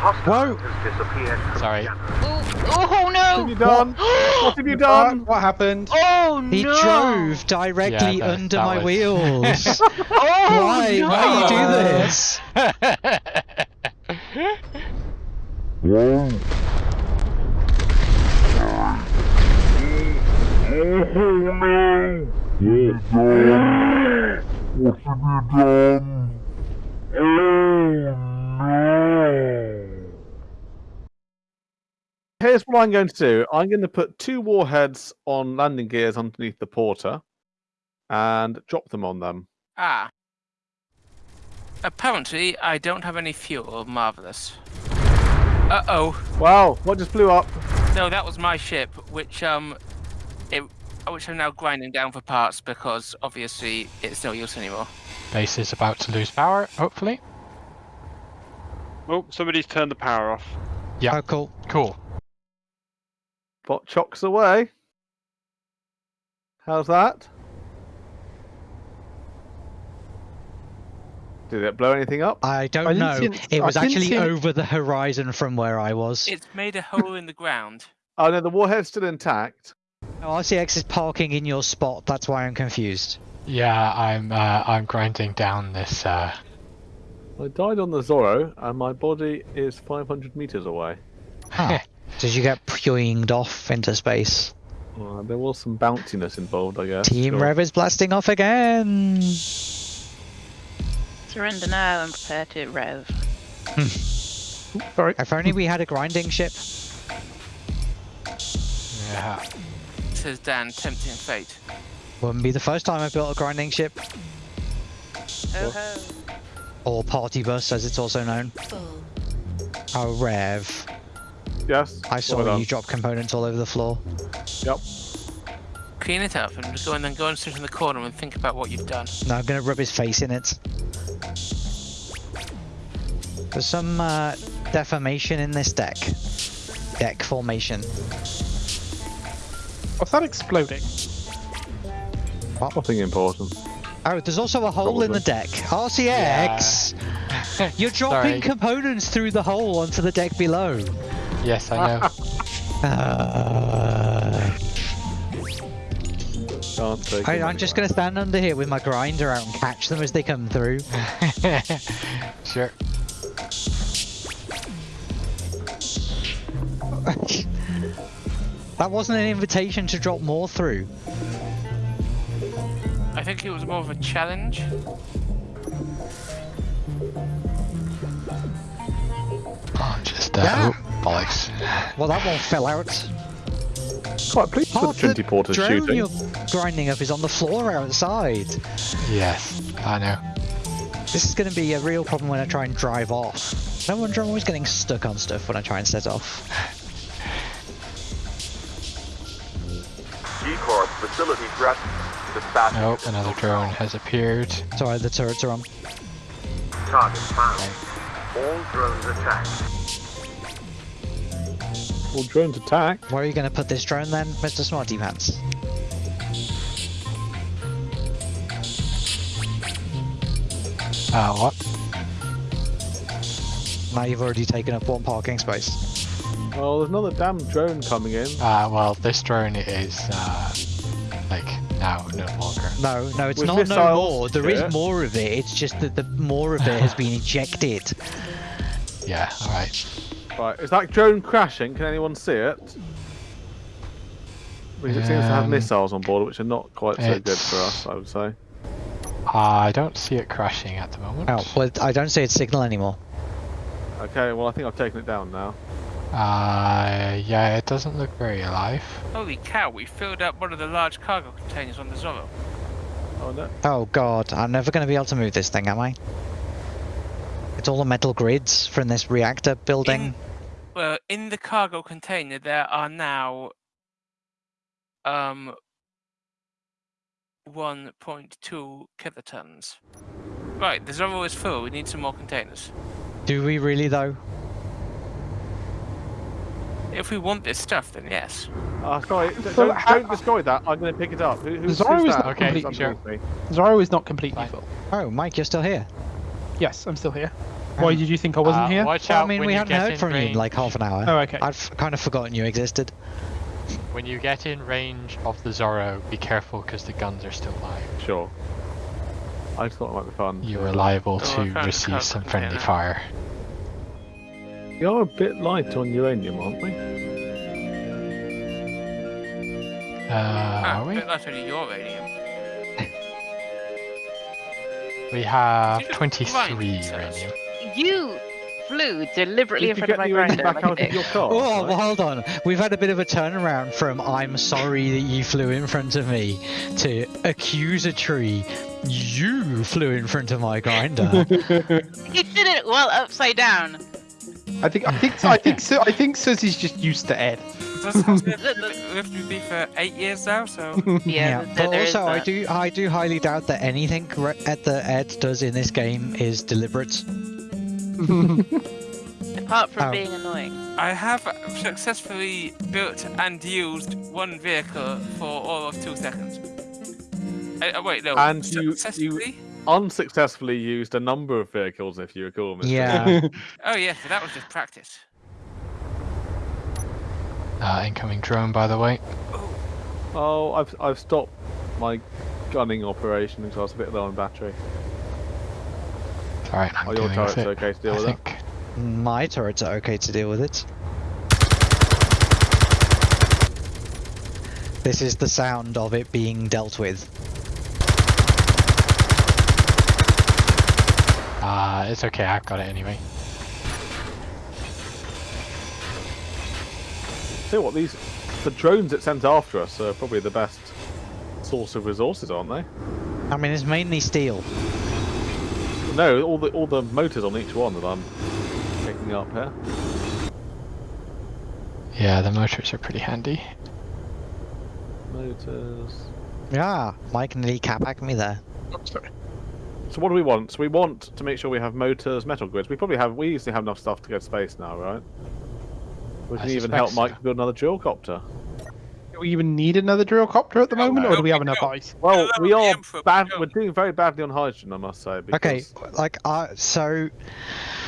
Hostile Whoa. has disappeared from Sorry. channel. Oh, oh, oh, no! What have you done? What have you done? What happened? Oh He no! drove directly Yeah, that- under that my was- wheels. Oh why? no! Why do you do this? Here's what I'm going to do. I'm going to put two warheads on landing gears underneath the porter and drop them on them. Ah. Apparently, I don't have any fuel. Marvelous. Uh oh. Wow, what just blew up? No, that was my ship, which um, it, which I'm now grinding down for parts because obviously it's no use anymore. Base is about to lose power, hopefully. Oh, somebody's turned the power off. Yeah. Oh, cool. Cool. Bot chocks away. How's that? Did it blow anything up? I don't I know. see it- It was actually see it- over the horizon from where I was. It's made a hole in the ground. Oh no, the warhead's still intact. Oh, RCX is parking in your spot. That's why I'm confused. Yeah, I'm uh, I'm grinding down this. Uh, I died on the Zorro, and my body is 500 meters away. Huh. Did you get pyoinged off into space? Uh, there was some bounciness involved, I guess. Team Sure. Rev is blasting off again. Surrender now and prepare to rev. Sorry. If only we had a grinding ship. yeah. Says Dan, tempting fate. Wouldn't be the first time I built a grinding ship. Ho ho. Or party bus, as it's also known. Oh, Rev. Yes. I saw well you drop components all over the floor. Yep. Clean it up and go and then go and sit in the corner and think about what you've done. No, I'm gonna rub his face in it. There's some uh, deformation in this deck. Deck formation. What's that exploding? Nothing important. Oh, there's also a hole in the deck. RCX! You're dropping Sorry. components through the hole onto the deck below. Yes, I know. Uh, Can't take I, I'm just gonna stand under here with my grinder out and catch them as they come through. sure. that wasn't an invitation to drop more through. I think it was more of a challenge. Oh, just uh, Yeah. Bollocks. Well, that one fell out. Quite pleased Half with the Trinity Porter's drone shooting. you're grinding up is on the floor outside. Yes, I know. This is going to be a real problem when I try and drive off. No wonder I'm always getting stuck on stuff when I try and set off. G-Corp facility threat. Dispatch. Nope, another drone has appeared. Sorry, the turrets are on. Target found. All drones attacked. All drones attack. Where are you going to put this drone then, Mr. Smarty Pants? Uh, what? Now you've already taken up one parking space. Oh, there's another damn drone coming in. Uh, well, this drone is, uh, like, now no longer. No, no, it's With not no more. There is yeah. more of it. It's just that the more of it has been ejected. Yeah, alright. Right, is that drone crashing? Can anyone see it? Because it seems to have Um, missiles on board, which are not quite so good for us, I would say. I don't see it crashing at the moment. Oh, well, I don't see its signal anymore. Okay, well, I think I've taken it down now. Uh, yeah, it doesn't look very alive. Holy cow, we filled up one of the large cargo containers on the Zorro. Oh, no. Oh god, I'm never going to be able to move this thing, am I? It's all the metal grids from this reactor building. In, well, in the cargo container, there are now um 1.2 kilotons. Right, the Zorro is full. We need some more containers. Do we really though? If we want this stuff, then yes. Ah, sorry, So don't, how- don't destroy that. I'm going to pick it up. Who, who's, Zorro who's is that? not Okay, Who's sure. underneath? Zorro is not completely full. Oh, Mike, you're still here. Yes, I'm still here. Why did you think I wasn't Uh, here? Watch Well, out I mean, when we you hadn't heard in from you in like half an hour. Oh, okay. I'd f- kind of forgotten you existed. When you get in range of the Zorro, be careful because the guns are still live. Sure. I just thought it might be fun. You to- are liable Oh, to found receive cargo some friendly container. fire. We are a bit light on uranium, aren't we? Uh, Ah, are we? but that's only your radium. We have 23 grind it, uranium. You flew deliberately Did in front of my grinder. back like out of your car? Oh, right? well, hold on. We've had a bit of a turnaround from I'm sorry that you flew in front of me to accusatory you flew in front of my grinder. He did it well upside down. I think I think I think so. I think Susie's just used to Ed. That's how it's lived with me for eight years now, so Yeah, there- but there is also I that. do I do highly doubt that anything re- Ed that Ed does in this game is deliberate. Apart from Oh. being annoying. I have successfully built and used one vehicle for all of two seconds. Uh, uh, wait, no. And you- you- successfully? Unsuccessfully used a number of vehicles, if you recall. Mr. Yeah. Oh yeah, so that was just practice. Uh, incoming drone, by the way. Oh, I've I've stopped my gunning operation because I was a bit low on battery. Alright, I'm Are your with turrets it. okay to deal I with think. My turrets are okay to deal with it. This is the sound of it being dealt with. Uh, it's okay, I've got it anyway. Tell you what, these the drones it sent after us are probably the best source of resources, aren't they? I mean, it's mainly steel. No, all the all the motors on each one that I'm picking up here. Yeah, the motors are pretty handy. Motors. Yeah, Mike nearly capacked me there. Oh, so what do we want? So we want to make sure we have motors, metal grids. We probably have. We usually have enough stuff to go to space now, right? We I can even suspect help so. Mike build another drill copter. Do we even need another drill copter at the No, moment, or do we have enough don't. ice? Well, no, we are Emperor, bad. we We're doing very badly on hydrogen, I must say. Because Okay, like, uh, so.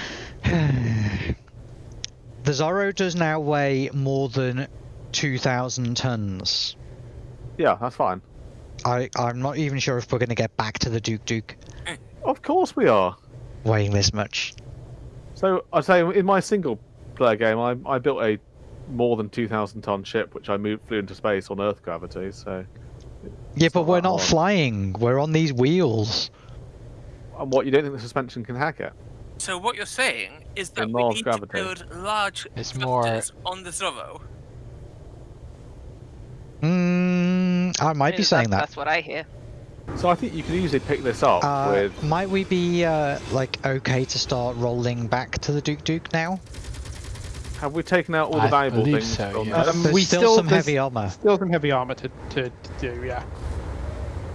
the Zorro does now weigh more than 2,000 tons. Yeah, that's fine. I, I'm not even sure if we're going to get back to the Duke Duke Of course we are. weighing this much. So I say in my single player game, I I built a more than two thousand ton ship, which I moved flew into space on Earth gravity. So Yeah, but not we're not hard. flying. We're on these wheels. and what you don't think the suspension can hack it? So what you're saying is that we Mars need gravity. to build large It's more- on the Zorro. Mm, I might be saying that. That's what I hear. So I think you can easily pick this up Uh, with. might we be uh, like okay to start rolling back to the Duke Duke now? Have we taken out all the I valuable believe things? so, from yes. Um, There's we still, still- some there's- heavy armor. Still some heavy armor to, to, to do, yeah.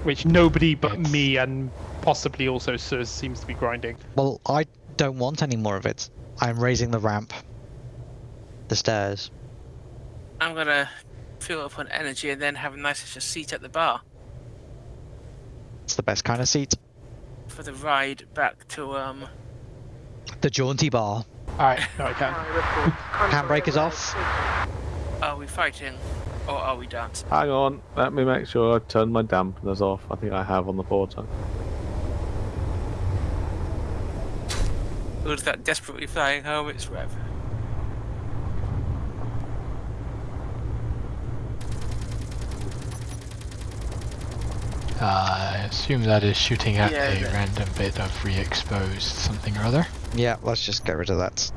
Which nobody but It's- me and possibly also Sir seems to be grinding. Well, I don't want any more of it. I'm raising the ramp, the stairs. I'm gonna fill up on energy and then have a nice little seat at the bar It's the best kind of seat. for the ride back to um. The jaunty bar. Alright, no, I can. Handbrake is off. Are we fighting or are we dancing? Hang on, let me make sure I turn my dampeners off. I think I have on the porter. Who's that desperately flying home? It's Rev. Uh, I assume that is shooting at Yeah, a random bit of re-exposed something or other. Yeah, let's just get rid of that.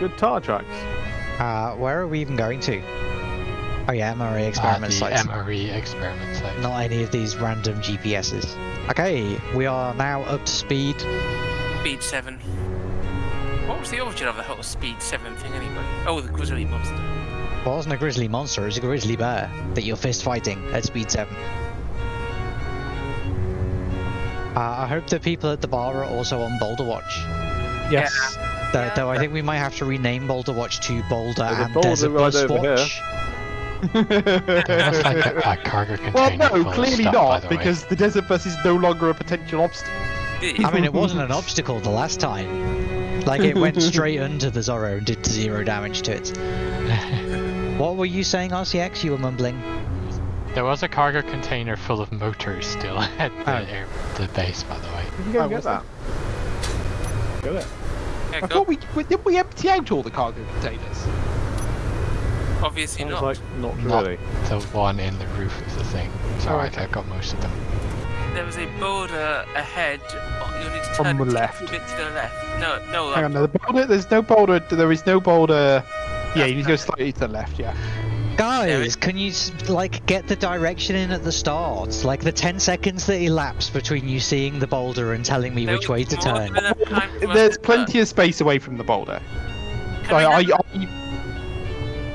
Good tire tracks. Uh, where are we even going to? Oh yeah, MRA Uh, experiment the sites. MRE experiment site. Not any of these random GPSs. Okay, we are now up to speed. Speed 7. What was the origin of the whole Speed 7 thing anyway? Oh, the Grizzly Monster. Well, it wasn't a grizzly monster, it was a grizzly bear that you're fist fighting at speed 7. Uh, I hope the people at the bar are also on Boulder Watch. Yes. Though, Yeah. though I think we might have to rename Boulder Watch to Boulder There's a and Boulder Desert right Bus over here. Watch. That's like a, a cargo container. well, no, clearly stuff, not, the way. because the desert bus is no longer a potential obstacle. I mean, it wasn't an obstacle the last time. Like, it went straight under the Zorro and did zero damage to it. What were you saying, RCX? You were mumbling. There was a cargo container full of motors still at the, Oh. air, the base, by the way. Did You can go Oh, get that. Get it. Yeah, I go. thought we we- did we empty out all the cargo containers. Obviously Sounds not. like not Not really. the one in the roof of the thing. So Oh, I okay. I got most of them. There was a boulder ahead. oh, You need to On turn the just a left. bit to the left. No, no. Hang on, no, the boulder, there's no boulder. There is no boulder. Yeah, you need to go slightly to the left. Yeah. Guys, can you, like, get the direction in at the start? Like, the 10 seconds that elapse between you seeing the boulder and telling me there which way to turn. than enough time for us There's plenty of space away from the boulder. Can I, I, I, I,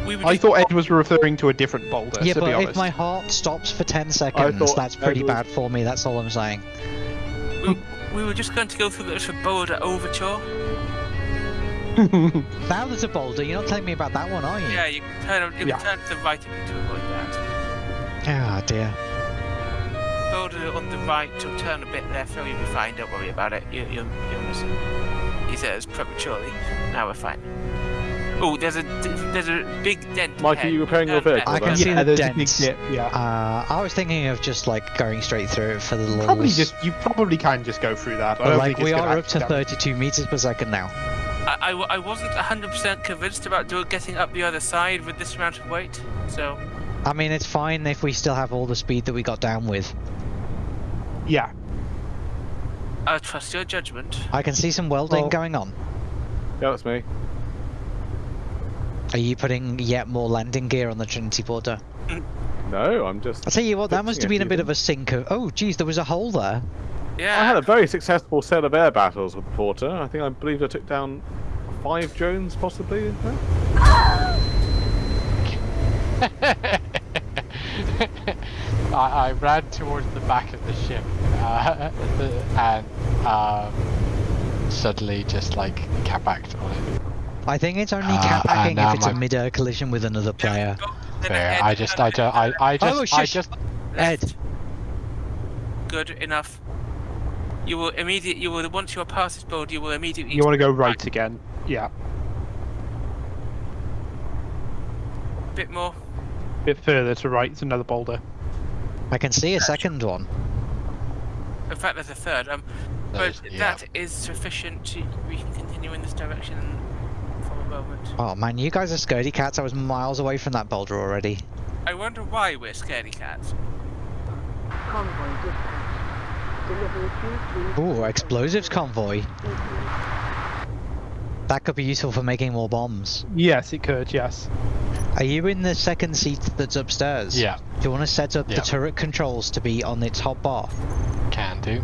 we were I thought Ed was referring to a different boulder. Yeah, to but be if my heart stops for 10 seconds, that's pretty was- bad for me, that's all I'm saying. we, we were just going to go through the little boulder overture. Now there's a boulder, you're not telling me about that one, are you? Yeah, you can turn. You can Yeah. turn to the right a bit to avoid that. Ah, dear. Boulder on the right, so turn a bit left. Oh, you'll be fine. Don't worry about it. You, you're, you're missing. He says prematurely. Now we're fine. Oh, there's a there's a big dent. Mike, are you repairing your Turn vehicle. I can then? see yeah, the there's a big dent. dip. Yeah. Uh, I was thinking of just, like, going straight through it for the lulz. Probably just you probably can just go through that. But, like, we are up to actually 32 meters per second now. I I wasn't 100% convinced about do- getting up the other side with this amount of weight. So I mean, it's fine if we still have all the speed that we got down with. Yeah. I'll trust your judgment. I can see some welding Well- going on. Yeah, that's me. Are you putting yet more landing gear on the Trinity Porter? No, I'm just. I'll tell you what, that must have been a bit of a sinker. Oh, geez, there was a hole there. Yeah. I had a very successful set of air battles with Porter. I think I believe I took down five drones, possibly. I, I ran towards the back of the ship uh, and um, suddenly just like capacked on it. I think it's only Uh, catpacking and now if it's a my- mid-air collision with another player. Fair. I just, turn I just, I, I just, Oh, I just. Ed. Good enough. You will immediately. You will once you are past this board. You will immediately. You want to go right again. Yeah. a bit more. bit further to right, it's another boulder. I can see a second one. In fact, there's a third. Um, but yeah. that is sufficient. To, we can continue in this direction for a moment. Oh man, you guys are scaredy cats. I was miles away from that boulder already. I wonder why we're scaredy cats. Convoy dispatch. Delivery 232. Ooh, explosives convoy. That could be useful for making more bombs. Yes, it could, yes. Are you in the second seat that's upstairs? Yeah, Do you want to set up Yeah. the turret controls to be on its top bar? can do.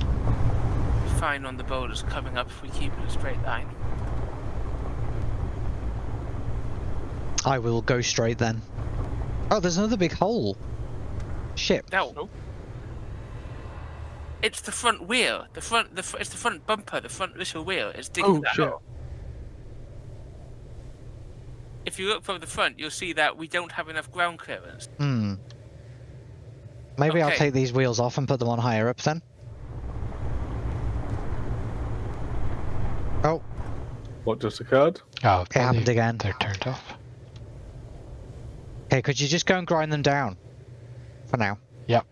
Fine on the boulders coming up if we keep in a straight line. I will go straight then. Oh, there's another big hole. Shit. No. It's the front wheel. The front. The fr- it's the front bumper. The front little wheel. It's digging Oh, that shit. hole. If you look from the front, you'll see that we don't have enough ground clearance. Hmm. Maybe I'll take these wheels off and put them on higher up then. Oh, What just occurred? Oh, it happened again. They're turned off. Okay, could you just go and grind them down? For now. Yep.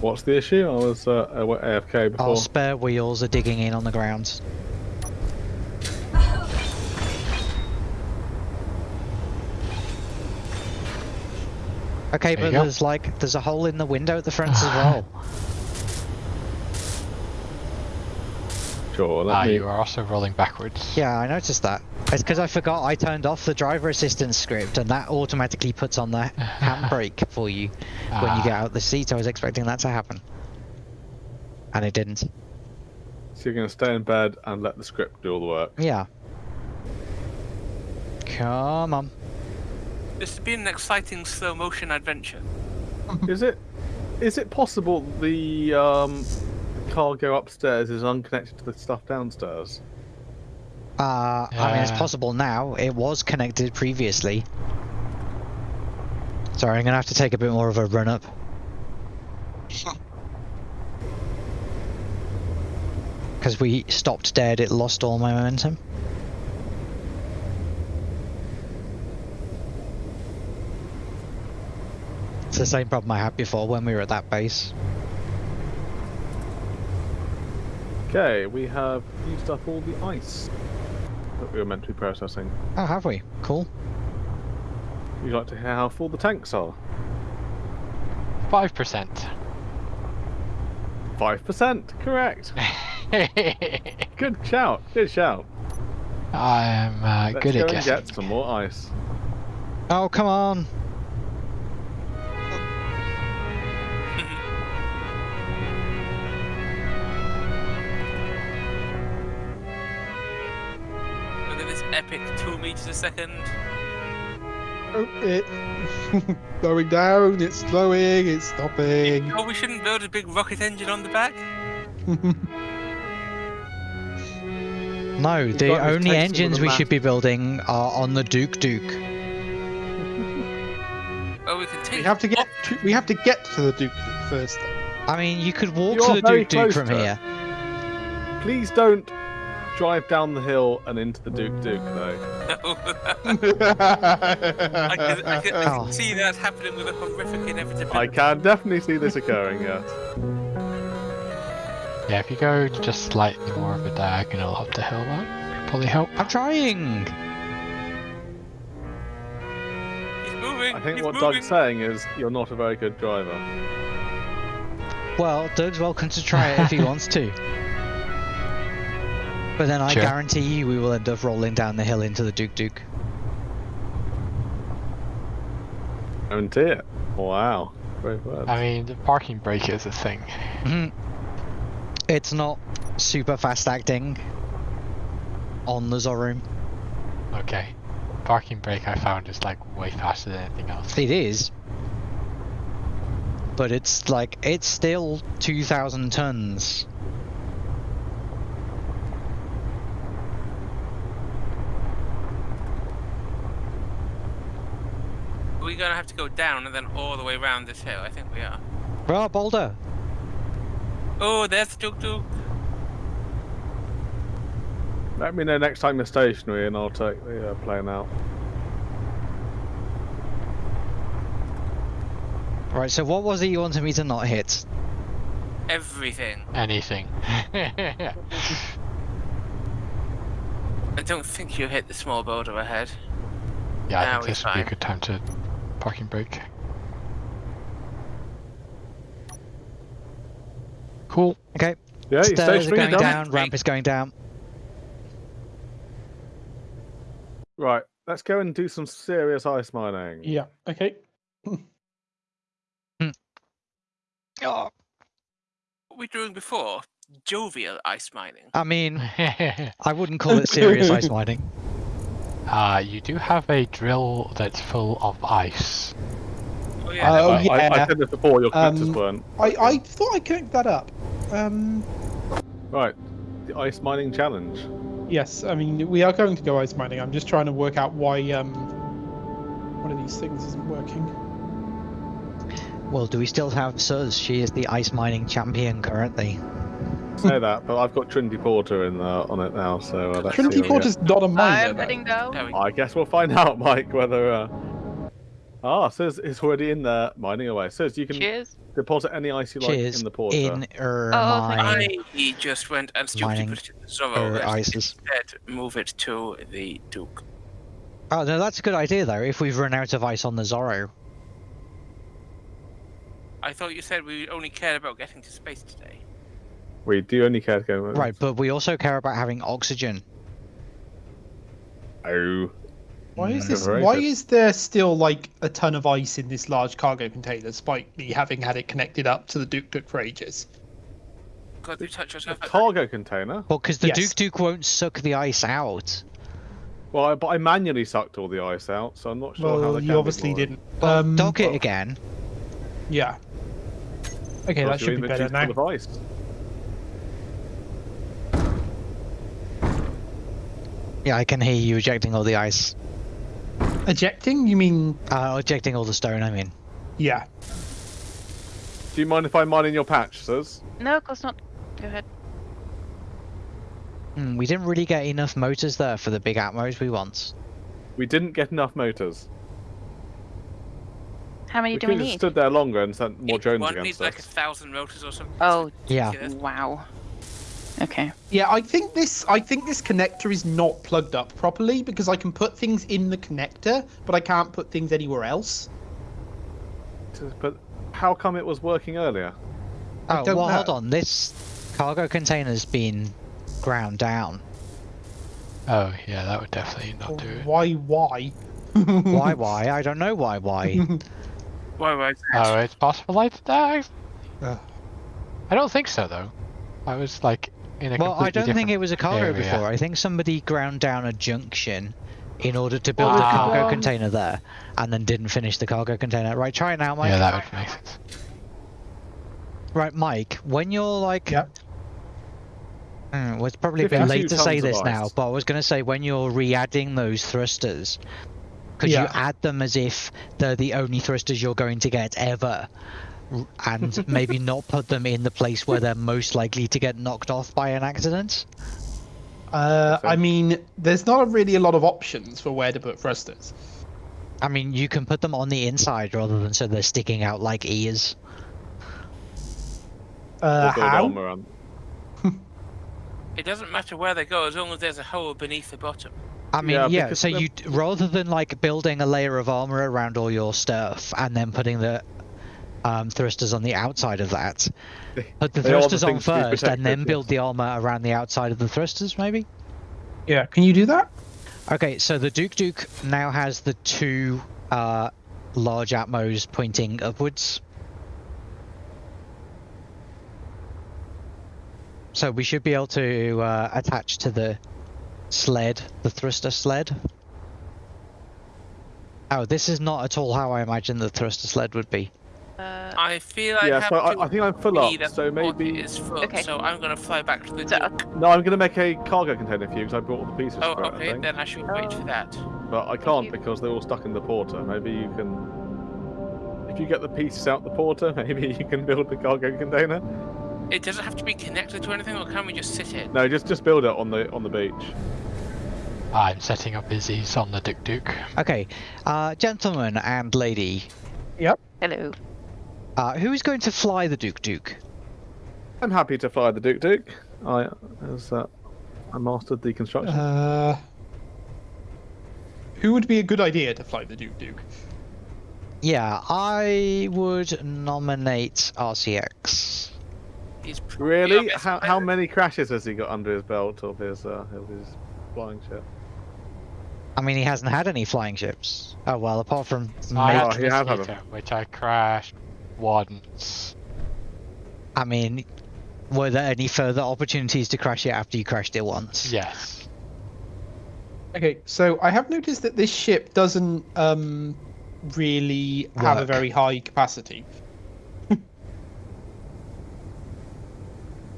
What's the issue? I was uh, AFK before. Our spare wheels are digging in on the ground. Okay, There but there's like there's a hole in the window at the front as well. Sure, let Ah, me. you are also rolling backwards. Yeah, I noticed that. It's because I forgot I turned off the driver assistance script, and that automatically puts on the handbrake for you when you get Ah. out the seat. I was expecting that to happen, and it didn't. So you're going to stay in bed and let the script do all the work. Yeah. Come on. This has been an exciting slow motion adventure. Is it is it possible the um, cargo upstairs is unconnected to the stuff downstairs? Uh, I mean, it's possible now. It was connected previously. Sorry, I'm gonna have to take a bit more of a run up. Because we stopped dead, it lost all my momentum. It's the same problem I had before when we were at that base. Okay, we have used up all the ice that we were meant to be processing. Oh, have we? Cool. You'd you like to hear how full the tanks are? Five percent. Five percent, correct. Good shout. Good shout. I am uh, good go at guessing. get some more ice. Oh, come on! Two meters a second. Oh, it slowing down. It's slowing. It's stopping. Oh, we shouldn't build a big rocket engine on the back. No, the got this only engines the we should be building are on the Duke Duke. Oh, we can take. we have to get. Oh. To, we have to get to the Duke Duke first. I mean, you could walk You to the Duke Duke from to here. Please don't drive down the hill and into the Duke Duke, though. I can, I can, I Oh. can see that happening with a horrific inevitability. I can definitely see this occurring, yes. Yeah, if you go just slightly more of a diagonal up the hill, that could probably help. I'm trying. He's moving. I think he's what moving. Doug's saying is you're not a very good driver. Well, Doug's welcome to try it if he wants to. But then I Sure. guarantee you we will end up rolling down the hill into the Duke Duke. Guarantee it. Wow. Great words. I mean, the parking brake is a thing. Mhm. It's not super fast acting on the Zorum. Okay. Parking brake I found is like way faster than anything else. It is. But it's like, it's still 2,000 tons. We're gonna have to go down and then all the way around this hill. I think we are. Well, Boulder. Oh, there's the tuk tuk. Let me know next time you're stationary and I'll take the uh, plane out. Right, so what was it you wanted me to not hit? Everything. Anything. I don't think you hit the small boulder ahead. Yeah, I think we're this would be a good time to parking brake. Cool. Okay, Yeah, you're stairs are going you're down, ramp is going down. Right, let's go and do some serious ice mining. Yeah. Okay. Hmm. Oh, What were we doing before? Jovial ice mining. I mean, I wouldn't call it serious ice mining. uh, you do have a drill that's full of ice. Oh yeah. Oh, I, I- I said this before, your connectors Um, weren't. I, I thought I connected that up. Um, Right, the ice mining challenge. yes, I mean, we are going to go ice mining. I'm just trying to work out why um, one of these things isn't working. Well, do we still have Suz? She is the ice mining champion currently. Say that, but I've got Trinity Porter in uh, on it now, so uh, let's Trinity see what we Porter's not a miner. I'm heading down. There we get. I guess we'll find out, Mike, whether. Uh... Ah, says it's already in there, mining away. Says you can Cheers. deposit any ice you like Cheers in the porter. in er Oh, mine I just went and stupidly Mining put it in the Zorro. er. Instead, move it to the Duke. Oh no, that's a good idea though. If we've run out of ice on the Zorro, I thought you said we only cared about getting to space today. We do only care to go. right? But we also care about having oxygen. Oh. Why is Mm. this? Why is there still like a ton of ice in this large cargo container, despite me having had it connected up to the Duke Duke for ages? God, you touch A cargo container? Well, because the Yes. Duke Duke won't suck the ice out. Well, I, but I manually sucked all the ice out, so I'm not sure how well, you obviously didn't. Well, Um, dock it well- again. Yeah. Okay, that should be better inventory's now. full of ice. Yeah, I can hear you ejecting all the ice. Ejecting? You mean? Uh, ejecting all the stone, I mean. Yeah. Do you mind if I mine in your patch, Sus? No, of course not. Go ahead. Hmm, we didn't really get enough motors there for the big atmos we want. We didn't get enough motors. How many We do could we have need? stood there longer and sent more Each drones one against needs us. like a thousand motors or something. Oh, Yeah. Wow. Okay. Yeah, I think this I think this connector is not plugged up properly because I can put things in the connector, but I can't put things anywhere else. But how come it was working earlier? I Oh, don't well, hold on. This cargo container's been ground down. Oh yeah, that would definitely not do it. Why? Why? Why, why? I don't know why, why. Why, why? Oh, it's possible I did that. Ugh. I don't think so though. I was like in a Well, I don't think it was a cargo area. before. I think somebody ground down a junction in order to build a Ah. cargo container there, and then didn't finish the cargo container. Right, try it now, Mike. Yeah, that would make sense. Right, Mike. When you're like, Yep. Well, it's probably a bit late to say tons of this now, but I was going to say when you're re-adding those thrusters, could you add them as if they're the only thrusters you're going to get ever, r- and maybe not put them in the place where they're most likely to get knocked off by an accident? Uh, I mean, there's not really a lot of options for where to put thrusters. I mean, you can put them on the inside rather than so they're sticking out like ears. Uh, how? It doesn't matter where they go as long as there's a hole beneath the bottom. I mean, Yeah, yeah. because so the- you rather than like building a layer of armor around all your stuff and then putting the um, thrusters on the outside of that, put the They are the thrusters on things to be first and then build the armor around the outside of the thrusters, maybe. Yeah, can you do that? Okay, so the Duke Duke now has the two uh, large atmos pointing upwards. So we should be able to uh, attach to the sled, the thruster sled. Oh, this is not at all how I imagined the thruster sled would be. Uh, I feel I Yeah, so I- I think I'm full up, be so maybe- is full, Okay. so I'm gonna fly back to the So, Duke. No, I'm going to make a cargo container for you because I brought all the pieces Oh, for it, I okay, then I should wait for that. But I can't you. because they're all stuck in the porter. Maybe you can. If you get the pieces out the porter, maybe you can build the cargo container. It doesn't have to be connected to anything, or can we just sit it? No, just just build it on the on the beach. I'm setting up Izzy's on the Duke Duke. Okay, uh, gentleman and lady, Yep. hello. Uh, who is going to fly the Duke Duke? I'm happy to fly the Duke Duke. I as uh, I mastered the construction. Uh, who would be a good idea to fly the Duke Duke? Yeah, I would nominate RCX. He's really? How how many crashes has he got under his belt of his uh, of his flying ship? I mean, he hasn't had any flying ships. Oh well, apart from I Oh, had you had Mosquito, which I crashed once. I mean, were there any further opportunities to crash it after you crashed it once? Yes. Okay, so I have noticed that this ship doesn't um really have a very high capacity.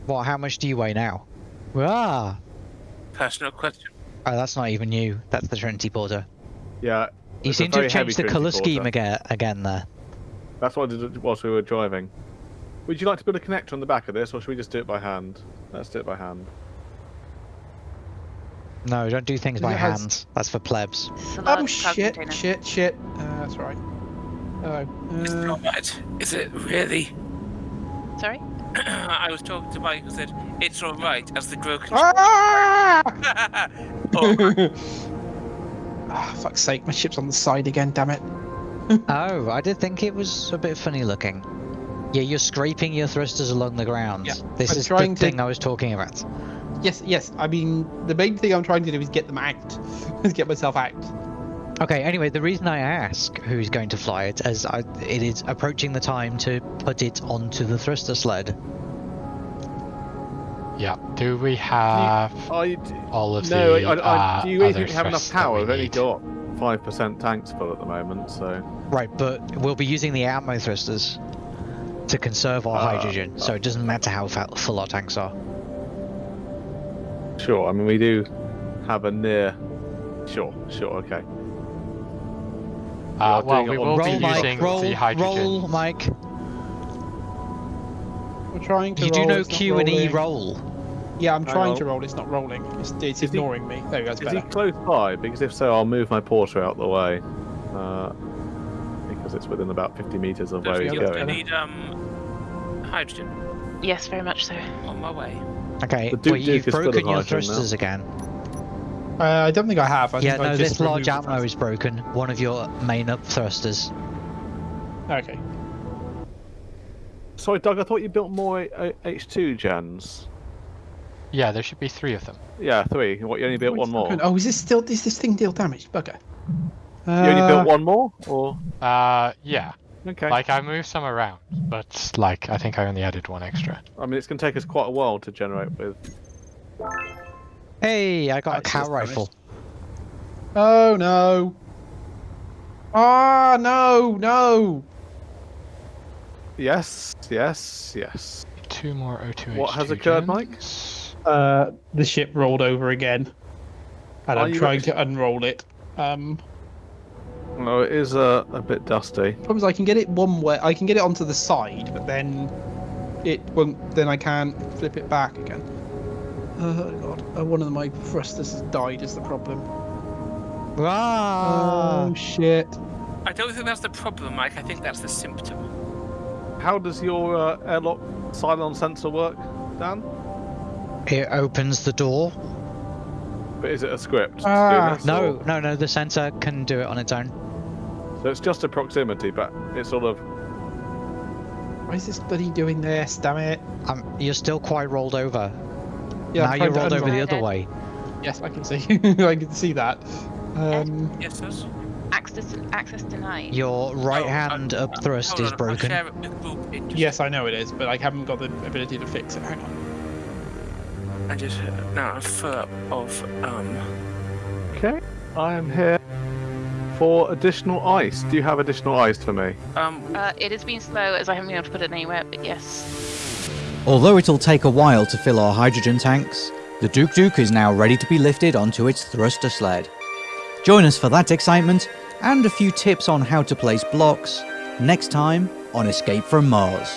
What? How much do you weigh now? Ah, Personal question. oh, that's not even you. That's the Trinity Porter. Yeah. You seem to have changed the color Porter. scheme again, again there. That's what I did whilst we were driving. Would you like to build a connector on the back of this, or should we just do it by hand? Let's do it by hand. No, don't do things by It has- hand. That's for plebs. Oh large cargo shit! Shit! Shit! Uh, that's right. Oh. It's Uh, not right. Is it really? Sorry? I was talking to Mike who said it's all right as the broken. ah! oh, ah! Fuck's sake! My ship's on the side again. Damn it! Oh, I did think it was a bit funny looking. Yeah, you're scraping your thrusters along the ground. Yeah, this I'm is the trying to- thing I was talking about. Yes, yes. I mean, the main thing I'm trying to do is get them out. is get myself out. Okay, anyway, the reason I ask who's going to fly it is I, it is approaching the time to put it onto the thruster sled. Yeah. Do we have Are you, all of no, the I, I, uh, do you really other think we have enough power? we We've only need? got five percent tanks full at the moment, so Right, but we'll be using the Atmo thrusters. to conserve our Ah, hydrogen, so it doesn't matter how full our tanks are. Sure. I mean, we do have a near. Sure. Sure. Okay. Uh, are well, doing we it will Roll, be Mike. using Roll, the hydrogen. roll, Mike. We're trying to You do roll, know it's not Q and E roll. Yeah, I'm Hang trying on. to roll. It's not rolling. It's, it's he- ignoring me. There we go. It's Is he close by? Because if so, I'll move my porter out the way. Uh, because it's within about 50 meters of Don't where he's forget, I going. need um hydrogen Yes, very much so. on my way. Okay, The Duke well, Duke you've is full of broken your hydrogen now. thrusters again. Uh, I don't think I have. I yeah, think I no, just this large removed the ammo is broken. One of your main up thrusters. Okay. Sorry, Doug. I thought you built more uh, H2 gens. Yeah, there should be three of them. Yeah, three. What? You only built one more. Oh, is this still? Is this thing deal damage? Bugger. You only Uh, built one more, or Uh, yeah. okay? Like I moved some around, but like I think I only added one extra. I mean, it's going to take us quite a while to generate with. Hey, I got a cow just damage. rifle. Oh no. Ah no no. Yes, yes, yes. Two more O2H2 What has occurred, Mike? Gens. Uh, the ship rolled over again, and Are I'm trying actually- to unroll it. Um, No, it is uh, a bit dusty. problem is I can get it one way. I can get it onto the side, but then it won't. Then I can't flip it back again. Oh god! Uh, one of my thrusters has died. Is the problem? Ah! Oh shit! I don't think that's the problem, Mike. I think that's the symptom. How does your uh, airlock silent sensor work, Dan? It opens the door. But is it a script? to Ah, this, No, or- no, no. The sensor can do it on its own. So it's just a proximity, but it's sort of. Why is this bloody doing this? Damn it! Um, you're still quite rolled over. Yeah, now you're rolled over the other way. Yes, I can see. I can see that. Um, Yes, yes. Access access denied. Your right Oh, hand uh, up thrust is broken. share it with group just- yes, I know it is, but I haven't got the ability to fix it. Hang on. I just now a foot of um. Okay, I am here for additional ice. Do you have additional ice for me? Um, Uh, it has been slow as I haven't been able to put it anywhere, but yes. Although it'll take a while to fill our hydrogen tanks, the Duke Duke is now ready to be lifted onto its thruster sled. Join us for that excitement and a few tips on how to place blocks next time on Escape from Mars.